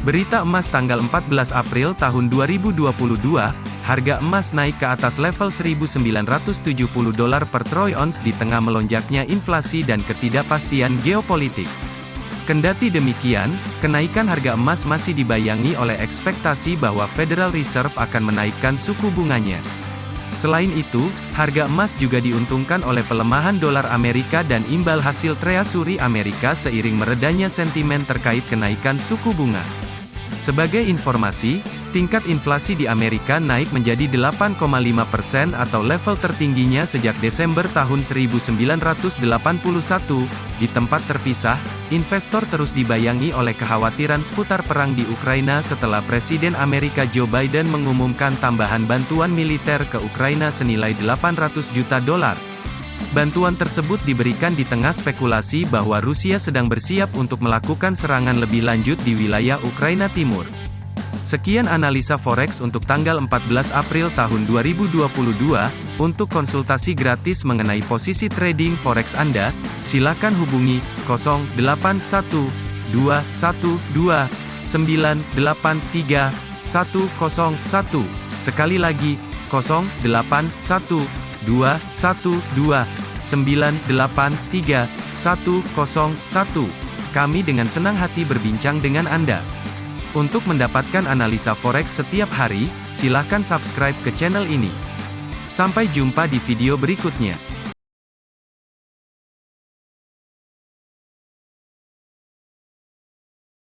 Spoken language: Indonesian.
Berita emas tanggal 14 April tahun 2022, harga emas naik ke atas level 1970 dolar per troy ounce di tengah melonjaknya inflasi dan ketidakpastian geopolitik. Kendati demikian, kenaikan harga emas masih dibayangi oleh ekspektasi bahwa Federal Reserve akan menaikkan suku bunganya. Selain itu, harga emas juga diuntungkan oleh pelemahan dolar Amerika dan imbal hasil treasury Amerika seiring meredanya sentimen terkait kenaikan suku bunga. Sebagai informasi, tingkat inflasi di Amerika naik menjadi 8,5 persen atau level tertingginya sejak Desember tahun 1981. Di tempat terpisah, investor terus dibayangi oleh kekhawatiran seputar perang di Ukraina setelah Presiden Amerika Joe Biden mengumumkan tambahan bantuan militer ke Ukraina senilai 800 juta dolar. Bantuan tersebut diberikan di tengah spekulasi bahwa Rusia sedang bersiap untuk melakukan serangan lebih lanjut di wilayah Ukraina Timur. Sekian analisa forex untuk tanggal 14 April tahun 2022. Untuk konsultasi gratis mengenai posisi trading forex Anda, silakan hubungi 081212983101. Sekali lagi, 081212 983 Kami dengan senang hati berbincang dengan Anda. Untuk mendapatkan analisa forex setiap hari, silahkan subscribe ke channel ini. Sampai jumpa di video berikutnya.